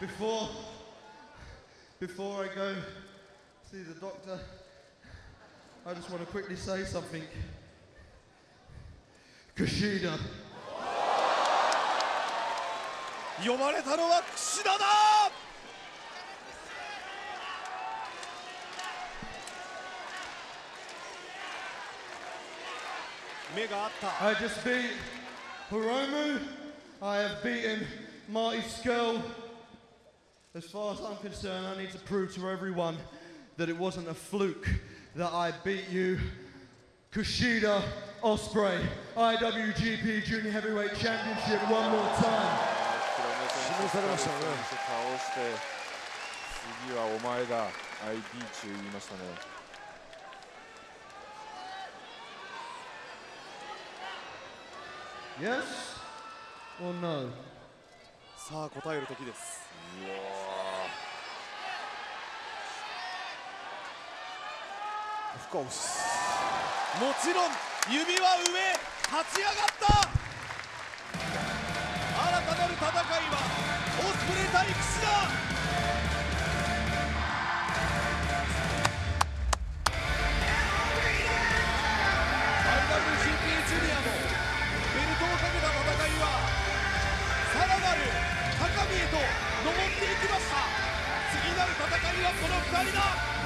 before, before I go see the doctor, I just want to quickly say something. Kushida. I just beat Hiromu I have beaten Marty Scurll as far as I'm concerned, I need to prove to everyone that it wasn't a fluke that I beat you. Kushida Ospreay, IWGP Junior Heavyweight Championship, one more time. Yes or no? さあ答える時です。もちろん指は上立ち上がった。新たなる戦いはオスプレイ対櫛田 IWGP ジュニアもベルトをかけた戦いはさらなる高みへと登っていきました。次なる戦いはこの2人だ。